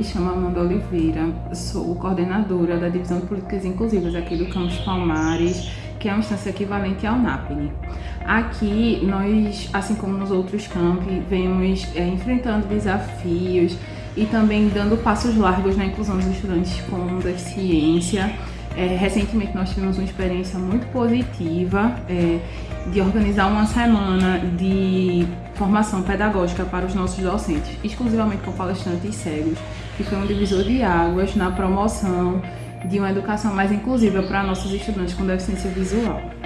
me chamo Amanda Oliveira, sou coordenadora da Divisão de Políticas Inclusivas aqui do Campus Palmares, que é uma instância equivalente ao NAPNE. Aqui, nós, assim como nos outros campi, vemos é, enfrentando desafios e também dando passos largos na inclusão dos estudantes com deficiência. É, recentemente nós tivemos uma experiência muito positiva é, de organizar uma semana de formação pedagógica para os nossos docentes, exclusivamente com palestrantes cegos, que foi um divisor de águas na promoção de uma educação mais inclusiva para nossos estudantes com deficiência visual.